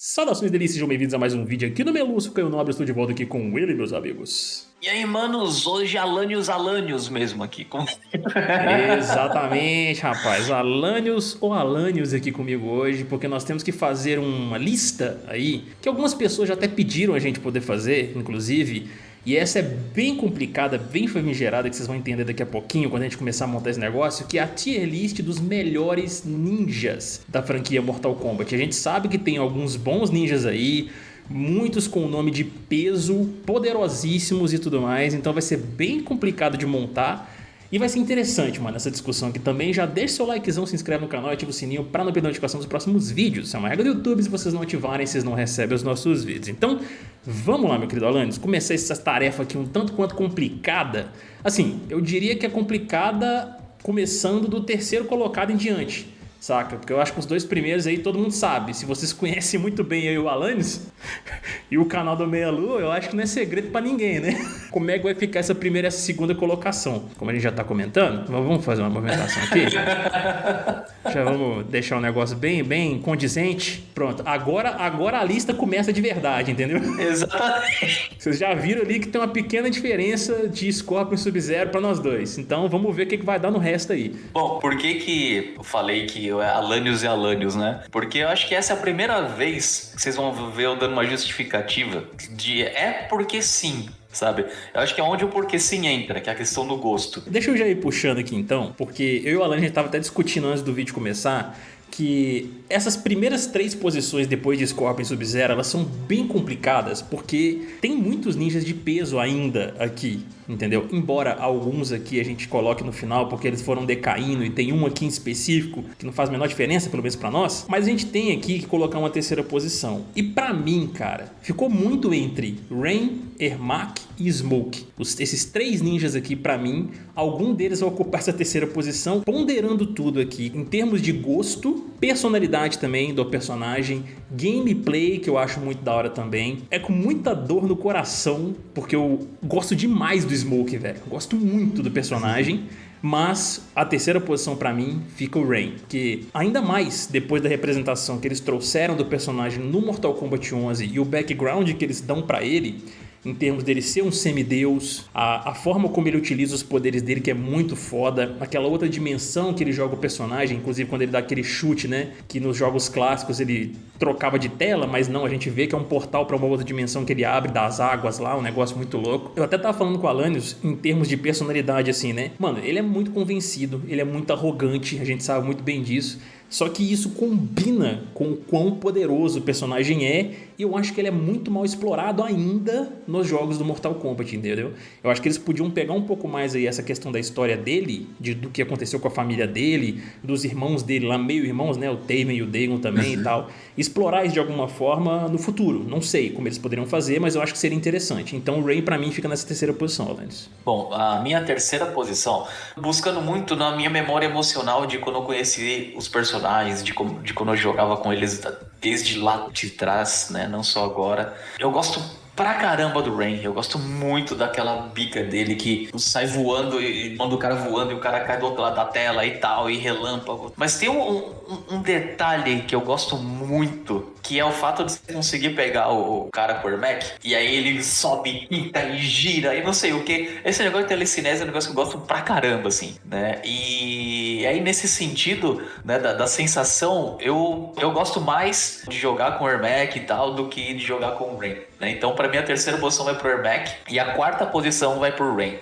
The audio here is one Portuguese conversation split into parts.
Saudações delícias, sejam bem-vindos a mais um vídeo aqui no Meluço Caio Nobre, estou de volta aqui com ele, meus amigos. E aí, manos, hoje Alanios Alanios mesmo aqui com... Exatamente, rapaz, Alanios ou Alanios aqui comigo hoje, porque nós temos que fazer uma lista aí, que algumas pessoas já até pediram a gente poder fazer, inclusive, e essa é bem complicada, bem famigerada, que vocês vão entender daqui a pouquinho quando a gente começar a montar esse negócio, que é a tier list dos melhores ninjas da franquia Mortal Kombat. A gente sabe que tem alguns bons ninjas aí, muitos com o nome de peso, poderosíssimos e tudo mais, então vai ser bem complicado de montar. E vai ser interessante, mano, essa discussão aqui também. Já deixa seu likezão, se inscreve no canal e ativa o sininho para não perder notificação dos próximos vídeos. Isso é uma regra do YouTube, se vocês não ativarem, vocês não recebem os nossos vídeos. Então, vamos lá, meu querido Alanis, começar essa tarefa aqui um tanto quanto complicada. Assim, eu diria que é complicada começando do terceiro colocado em diante saca? Porque eu acho que os dois primeiros aí todo mundo sabe. Se vocês conhecem muito bem aí o Alanis e o canal do Meia Lua, eu acho que não é segredo pra ninguém, né? Como é que vai ficar essa primeira e essa segunda colocação? Como a gente já tá comentando, vamos fazer uma movimentação aqui. já vamos deixar o um negócio bem, bem condizente. Pronto, agora, agora a lista começa de verdade, entendeu? Exatamente. Vocês já viram ali que tem uma pequena diferença de Scorpion e Sub-Zero pra nós dois. Então vamos ver o que, que vai dar no resto aí. Bom, por que que eu falei que é Alanios e Alanios, né? Porque eu acho que essa é a primeira vez que vocês vão ver eu dando uma justificativa de é porque sim, sabe? Eu acho que é onde o porquê sim entra, que é a questão do gosto. Deixa eu já ir puxando aqui então, porque eu e o Alan a gente tava até discutindo antes do vídeo começar que essas primeiras três posições depois de Scorpion e Sub-Zero, elas são bem complicadas, porque tem muitos ninjas de peso ainda aqui, entendeu? Embora alguns aqui a gente coloque no final, porque eles foram decaindo, e tem um aqui em específico, que não faz a menor diferença, pelo menos pra nós, mas a gente tem aqui que colocar uma terceira posição. E pra mim, cara, ficou muito entre Rain, Ermac e Smoke. Os, esses três ninjas aqui, pra mim, algum deles vai ocupar essa terceira posição, ponderando tudo aqui, em termos de gosto, personalidade também do personagem, gameplay, que eu acho muito da hora também. É com muita dor no coração, porque eu gosto demais do Smoke, velho. Gosto muito do personagem. Mas a terceira posição para mim fica o Rain, que ainda mais depois da representação que eles trouxeram do personagem no Mortal Kombat 11 e o background que eles dão para ele, em termos dele ser um semideus, a, a forma como ele utiliza os poderes dele que é muito foda, aquela outra dimensão que ele joga o personagem, inclusive quando ele dá aquele chute, né, que nos jogos clássicos ele trocava de tela, mas não, a gente vê que é um portal para uma outra dimensão que ele abre das águas lá, um negócio muito louco. Eu até tava falando com o Alanios em termos de personalidade assim, né? Mano, ele é muito convencido, ele é muito arrogante, a gente sabe muito bem disso. Só que isso combina com o quão poderoso o personagem é e eu acho que ele é muito mal explorado ainda nos jogos do Mortal Kombat, entendeu? Eu acho que eles podiam pegar um pouco mais aí essa questão da história dele, de, do que aconteceu com a família dele, dos irmãos dele lá, meio irmãos, né? O Taven e o Dagon também uhum. e tal. Explorar isso de alguma forma no futuro. Não sei como eles poderiam fazer, mas eu acho que seria interessante. Então o Ray para mim fica nessa terceira posição, Alanis. Bom, a minha terceira posição, buscando muito na minha memória emocional de quando eu conheci os personagens personagens, de, como, de quando eu jogava com eles desde lá de trás, né? Não só agora. Eu gosto pra caramba do Rain. Eu gosto muito daquela bica dele que sai voando e manda o cara voando e o cara cai do outro lado da tela e tal, e relâmpago. Mas tem um, um, um detalhe que eu gosto muito, que é o fato de você conseguir pegar o, cara por Mac e aí ele sobe, pinta e gira e não sei o que. Esse negócio de telecinese é um negócio que eu gosto pra caramba, assim, né? E aí, nesse sentido, né, da, da sensação, eu, eu gosto mais de jogar com o Ermac e tal do que de jogar com o Rain. Né? Então, para mim, a terceira posição vai pro Ermac e a quarta posição vai pro Rain.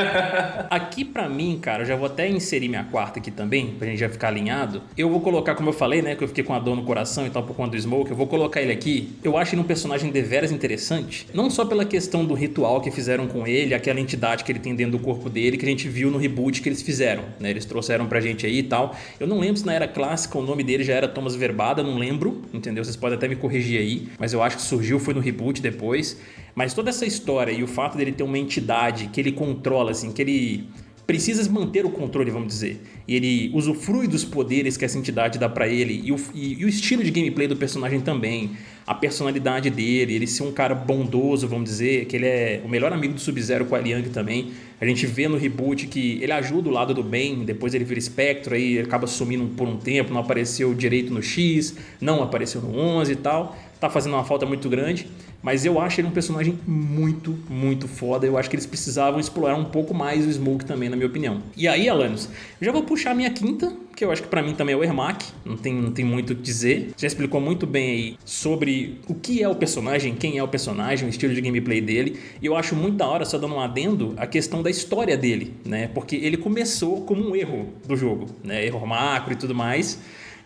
aqui, para mim, cara, eu já vou até inserir minha quarta aqui também, pra gente já ficar alinhado. Eu vou colocar, como eu falei, né, que eu fiquei com a dor no coração e tal por conta do Smoke, eu vou colocar ele aqui. Eu acho ele um personagem deveras interessante, não só pela questão do ritual que fizeram com ele, aquela entidade que ele tem dentro do corpo dele, que a gente viu no reboot que eles fizeram, né? Eles trouxeram pra gente aí e tal. Eu não lembro se na era clássica o nome dele já era Thomas Verbada, não lembro, entendeu? Vocês podem até me corrigir aí, mas eu acho que surgiu, foi no reboot depois. Mas toda essa história e o fato dele ter uma entidade que ele controla, assim, que ele precisa manter o controle, vamos dizer. E ele usufrui dos poderes que essa entidade dá para ele e o, e, e o, estilo de gameplay do personagem também. A personalidade dele, ele ser um cara bondoso, vamos dizer, que ele é o melhor amigo do Sub-Zero com a Liang também. A gente vê no reboot que ele ajuda o lado do bem, depois ele vira espectro, aí acaba sumindo por um tempo, não apareceu direito no X, não apareceu no 11 e tal. tá fazendo uma falta muito grande. Mas eu acho ele um personagem muito, muito foda. Eu acho que eles precisavam explorar um pouco mais o Smoke também, na minha opinião. E aí, Alanis, eu já vou puxar a minha quinta, que eu acho que para mim também é o Ermac. Não tem, não tem muito o que dizer. Já explicou muito bem aí sobre o que é o personagem, quem é o personagem, o estilo de gameplay dele. E eu acho muito da hora, só dando um adendo, a questão da história dele, né? Porque ele começou como um erro do jogo, né? Erro macro e tudo mais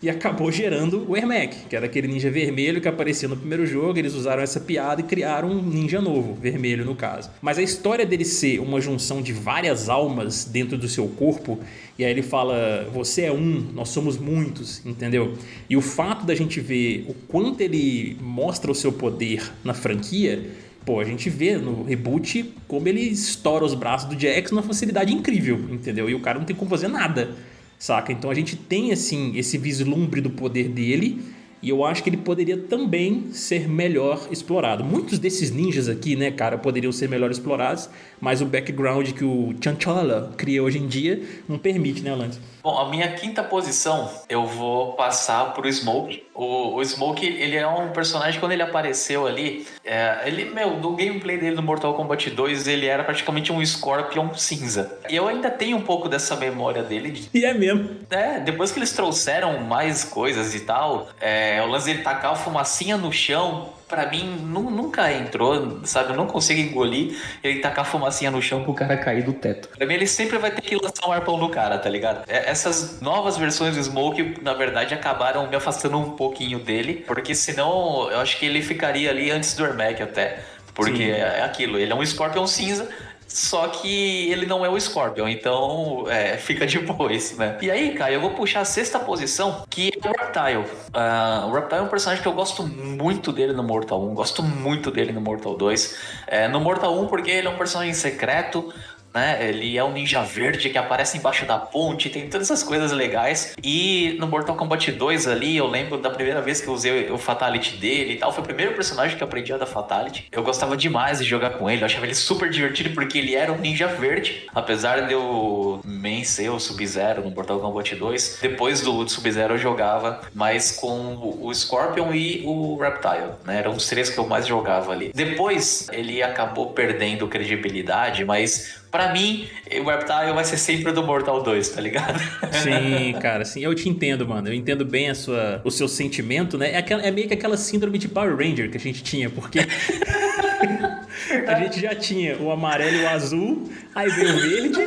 e acabou gerando o Ermac, que era aquele ninja vermelho que aparecia no primeiro jogo. Eles usaram essa piada e criaram um ninja novo, vermelho no caso. Mas a história dele ser uma junção de várias almas dentro do seu corpo, e aí ele fala: Você é um, nós somos muitos, entendeu? E o fato da gente ver o quanto ele mostra o seu poder na franquia. Pô, a gente vê no reboot como ele estoura os braços do Jax numa facilidade incrível, entendeu? E o cara não tem como fazer nada saca? Então a gente tem assim esse vislumbre do poder dele e eu acho que ele poderia também ser melhor explorado. Muitos desses ninjas aqui, né, cara, poderiam ser melhor explorados, mas o background que o Chanchola cria hoje em dia não permite, né, Lance? Bom, a minha quinta posição eu vou passar pro Smoke. O, o Smoke, ele é um personagem, quando ele apareceu ali, é, ele, meu, do gameplay dele no Mortal Kombat 2, ele era praticamente um Scorpion cinza. E eu ainda tenho um pouco dessa memória dele. De, e é mesmo. É, depois que eles trouxeram mais coisas e tal, é, o lance dele tacar a fumacinha no chão, para mim nunca entrou, sabe? Eu não consigo engolir ele tacar fumacinha no chão pro cara cair do teto. Pra mim, ele sempre vai ter que lançar um arpão no cara, tá ligado? É, essas novas versões do Smoke, na verdade, acabaram me afastando um pouquinho dele, porque senão eu acho que ele ficaria ali antes do Ermac até. Porque Sim. é aquilo, ele é um Scorpion cinza, só que ele não é o Scorpion, então é, fica depois, né? E aí, cara, eu vou puxar a sexta posição, que é o Reptile. Uh, o Reptile é um personagem que eu gosto muito dele no Mortal 1, gosto muito dele no Mortal 2. É, no Mortal 1, porque ele é um personagem secreto, né? Ele é um ninja verde que aparece embaixo da ponte, tem todas essas coisas legais. E no Mortal Kombat 2 ali, eu lembro da primeira vez que eu usei o Fatality dele e tal. Foi o primeiro personagem que eu aprendi a dar Fatality. Eu gostava demais de jogar com ele, eu achava ele super divertido porque ele era um ninja verde. Apesar de eu vencer o Sub-Zero no Mortal Kombat 2, depois do Sub-Zero eu jogava mais com o Scorpion e o Reptile, né? Eram os três que eu mais jogava ali. Depois ele acabou perdendo credibilidade, mas Pra mim, o Reptile vai ser sempre do Mortal 2, tá ligado? Sim, cara, sim. Eu te entendo, mano. Eu entendo bem a sua, o seu sentimento, né? É, aquela, é meio que aquela síndrome de Power Ranger que a gente tinha, porque. a gente já tinha o amarelo e o azul, aí veio o verde,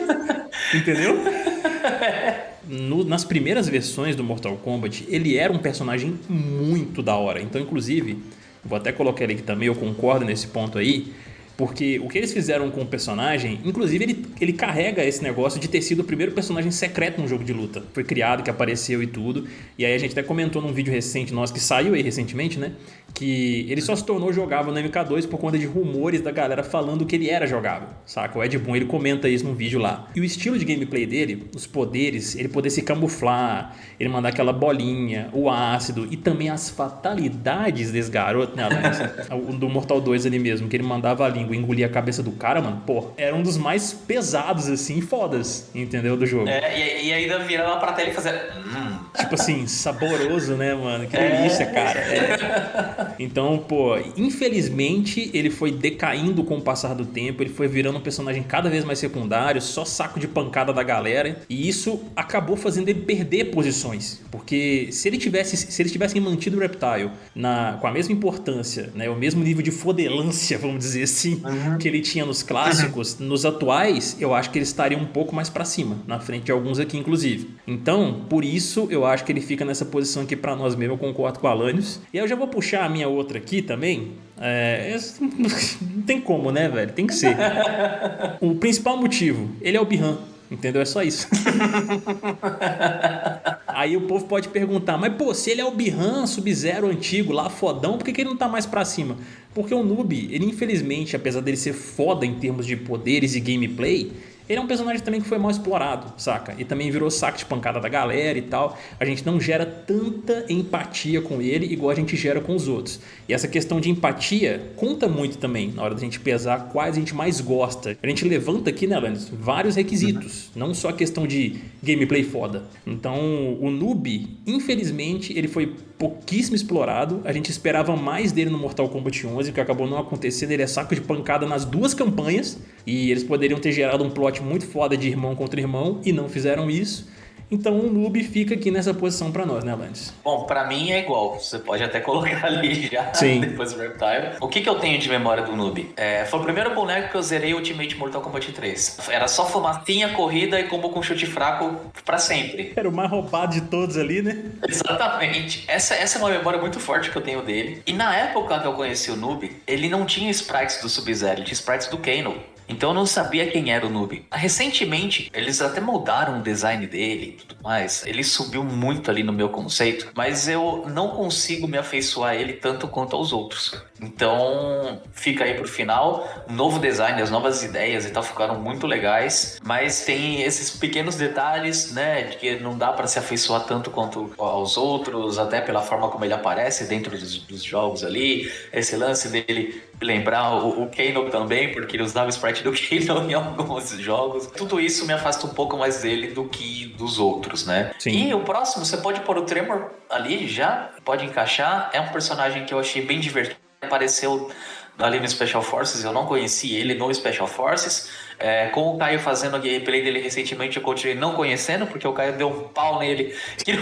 entendeu? No, nas primeiras versões do Mortal Kombat, ele era um personagem muito da hora. Então, inclusive, vou até colocar ele aqui também, eu concordo nesse ponto aí. Porque o que eles fizeram com o personagem, inclusive ele, ele carrega esse negócio de ter sido o primeiro personagem secreto num jogo de luta. Foi criado, que apareceu e tudo. E aí a gente até comentou num vídeo recente nosso, que saiu aí recentemente, né? Que ele só se tornou jogável no MK2 por conta de rumores da galera falando que ele era jogável, saca? O Ed Boon, ele comenta isso num vídeo lá. E o estilo de gameplay dele, os poderes, ele poder se camuflar, ele mandar aquela bolinha, o ácido e também as fatalidades desse garoto, né, Alex? do Mortal 2 ali mesmo, que ele mandava a língua Flamengo engolir a cabeça do cara, mano, pô, era um dos mais pesados, assim, fodas, entendeu? Do jogo. É, e, e ainda virar lá pra tela e fazer. Hum. Tipo assim, saboroso, né, mano? Que é. delícia, é. cara. É. Então, pô, infelizmente ele foi decaindo com o passar do tempo, ele foi virando um personagem cada vez mais secundário, só saco de pancada da galera, e isso acabou fazendo ele perder posições, porque se ele tivesse, se eles tivessem mantido o Reptile na, com a mesma importância, né, o mesmo nível de fodelância, vamos dizer assim, uhum. que ele tinha nos clássicos, nos atuais, eu acho que ele estaria um pouco mais para cima, na frente de alguns aqui, inclusive. Então, por isso, eu acho que ele fica nessa posição aqui para nós mesmo, eu concordo com o Alanios. E eu já vou puxar a minha outra aqui também. É, não tem como, né, velho? Tem que ser. o principal motivo, ele é o Bihan. Entendeu? É só isso. Aí o povo pode perguntar, mas pô, se ele é o Bihan Sub-Zero antigo, lá fodão, por que, que ele não tá mais pra cima? Porque o Noob, ele infelizmente, apesar dele ser foda em termos de poderes e gameplay, ele é um personagem também que foi mal explorado, saca? E também virou saco de pancada da galera e tal. A gente não gera tanta empatia com ele igual a gente gera com os outros. E essa questão de empatia conta muito também na hora da gente pesar quais a gente mais gosta. A gente levanta aqui, né, Alanis, vários requisitos. Não só a questão de gameplay foda. Então, o Noob, infelizmente, ele foi pouquíssimo explorado. A gente esperava mais dele no Mortal Kombat 11, o que acabou não acontecendo. Ele é saco de pancada nas duas campanhas e eles poderiam ter gerado um plot muito foda de irmão contra irmão e não fizeram isso. Então o noob fica aqui nessa posição para nós, né, Lannis? Bom, para mim é igual. Você pode até colocar ali já Sim. depois do Reptile. O que, que eu tenho de memória do noob? É, foi o primeiro boneco que eu zerei Ultimate Mortal Kombat 3. Era só fumacinha, corrida e combo com chute fraco para sempre. Era o mais roubado de todos ali, né? Exatamente. Essa, essa é uma memória muito forte que eu tenho dele. E na época que eu conheci o noob, ele não tinha sprites do Sub-Zero, ele tinha sprites do Kano. Então eu não sabia quem era o noob. Recentemente, eles até moldaram o design dele e tudo mais. Ele subiu muito ali no meu conceito, mas eu não consigo me afeiçoar a ele tanto quanto aos outros. Então, fica aí pro final. Novo design, as novas ideias e tal ficaram muito legais, mas tem esses pequenos detalhes, né, de que não dá para se afeiçoar tanto quanto aos outros, até pela forma como ele aparece dentro dos, dos jogos ali. Esse lance dele lembrar o, o Kano também, porque ele usava sprite do Kano em alguns jogos. Tudo isso me afasta um pouco mais dele do que dos outros, né? Sim. E o próximo, você pode pôr o Tremor ali já, pode encaixar. É um personagem que eu achei bem divertido. Apareceu ali no Special Forces, eu não conheci ele no Special Forces. É, com o Caio fazendo a gameplay dele recentemente, eu continuei não conhecendo, porque o Caio deu um pau nele que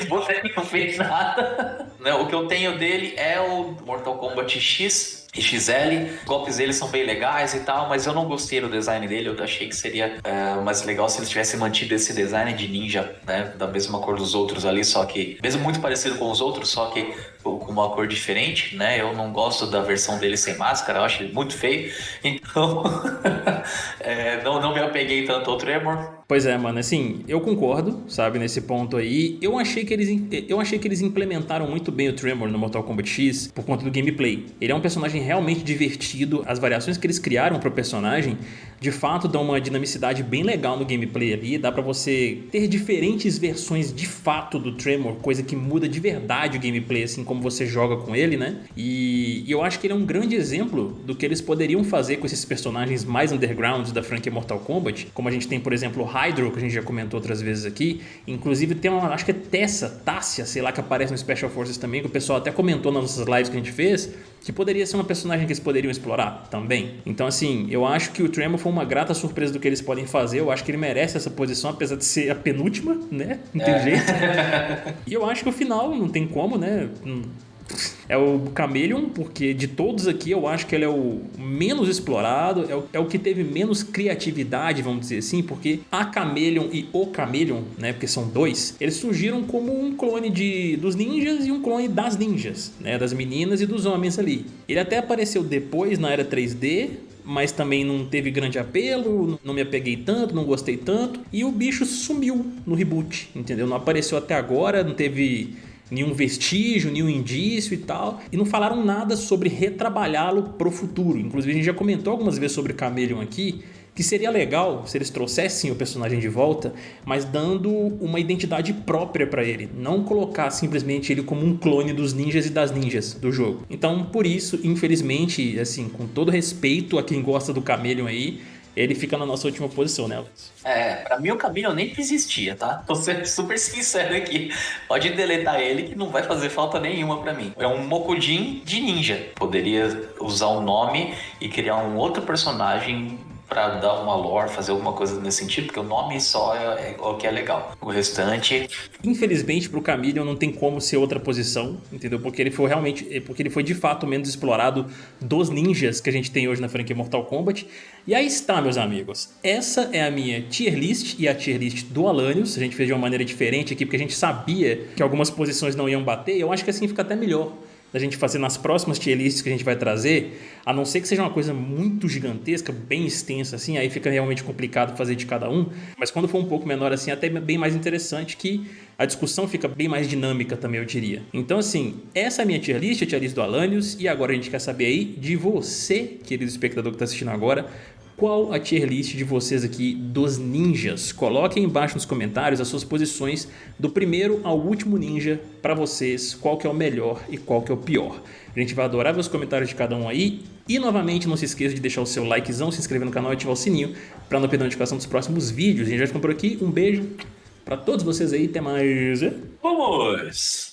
não fez nada. O que eu tenho dele é o Mortal Kombat X, XL. Os golpes dele são bem legais e tal, mas eu não gostei do design dele. Eu achei que seria é, mais legal se eles tivessem mantido esse design de ninja, né? Da mesma cor dos outros ali, só que. Mesmo muito parecido com os outros, só que com uma cor diferente, né? Eu não gosto da versão dele sem máscara, eu acho ele muito feio. Então, é, não, não me apeguei tanto ao Tremor. Pois é, mano, assim, eu concordo, sabe, nesse ponto aí. Eu achei que eles, eu achei que eles implementaram muito bem o Tremor no Mortal Kombat X por conta do gameplay. Ele é um personagem realmente divertido, as variações que eles criaram pro personagem de fato dão uma dinamicidade bem legal no gameplay ali, dá pra você ter diferentes versões de fato do Tremor, coisa que muda de verdade o gameplay, assim como você joga com ele, né? E, e eu acho que ele é um grande exemplo do que eles poderiam fazer com esses personagens mais undergrounds da franquia Mortal Kombat, como a gente tem, por exemplo, o Hydro, que a gente já comentou outras vezes aqui, inclusive tem uma, acho que é Tessa, Tássia, sei lá, que aparece no Special Forces também, que o pessoal até comentou nas nossas lives que a gente fez, que poderia ser uma personagem que eles poderiam explorar também. Então, assim, eu acho que o Tremor foi uma grata surpresa do que eles podem fazer. Eu acho que ele merece essa posição, apesar de ser a penúltima, né? Não tem é. jeito. e eu acho que o final não tem como, né? É o Chameleon, porque de todos aqui eu acho que ele é o menos explorado, é o, é o que teve menos criatividade, vamos dizer assim, porque a Chameleon e o Chameleon, né, porque são dois, eles surgiram como um clone de, dos ninjas e um clone das ninjas, né, das meninas e dos homens ali. Ele até apareceu depois na era 3D, mas também não teve grande apelo, não me apeguei tanto, não gostei tanto, e o bicho sumiu no reboot, entendeu? Não apareceu até agora, não teve nenhum vestígio, nenhum indício e tal, e não falaram nada sobre retrabalhá-lo pro futuro. Inclusive a gente já comentou algumas vezes sobre Chameleon aqui, que seria legal se eles trouxessem o personagem de volta, mas dando uma identidade própria para ele, não colocar simplesmente ele como um clone dos ninjas e das ninjas do jogo. Então, por isso, infelizmente, assim, com todo respeito a quem gosta do Chameleon aí, ele fica na nossa última posição, né, Alex? É, pra mim o Camilo nem existia, tá? Tô sendo super sincero aqui. Pode deletar ele que não vai fazer falta nenhuma para mim. É um Mokujin de ninja. Poderia usar o um nome e criar um outro personagem para dar uma lore, fazer alguma coisa nesse sentido, porque o nome só é, é, o que é legal. O restante. Infelizmente, pro Camille não tem como ser outra posição, entendeu? Porque ele foi realmente. É, porque ele foi de fato menos explorado dos ninjas que a gente tem hoje na franquia Mortal Kombat. E aí está, meus amigos. Essa é a minha tier list e a tier list do Alanios. A gente fez de uma maneira diferente aqui, porque a gente sabia que algumas posições não iam bater. Eu acho que assim fica até melhor da gente fazer nas próximas tier lists que a gente vai trazer, a não ser que seja uma coisa muito gigantesca, bem extensa assim, aí fica realmente complicado fazer de cada um, mas quando for um pouco menor assim, até bem mais interessante que a discussão fica bem mais dinâmica também, eu diria. Então assim, essa é a minha tier list, a tier list do Alanios, e agora a gente quer saber aí de você, querido espectador que está assistindo agora, qual a tier list de vocês aqui dos ninjas. Coloquem embaixo nos comentários as suas posições do primeiro ao último ninja para vocês, qual que é o melhor e qual que é o pior. A gente vai adorar ver os comentários de cada um aí. E novamente, não se esqueça de deixar o seu likezão, se inscrever no canal e ativar o sininho para não perder a notificação dos próximos vídeos. A gente vai ficando por aqui. Um beijo para todos vocês aí. Até mais. Vamos!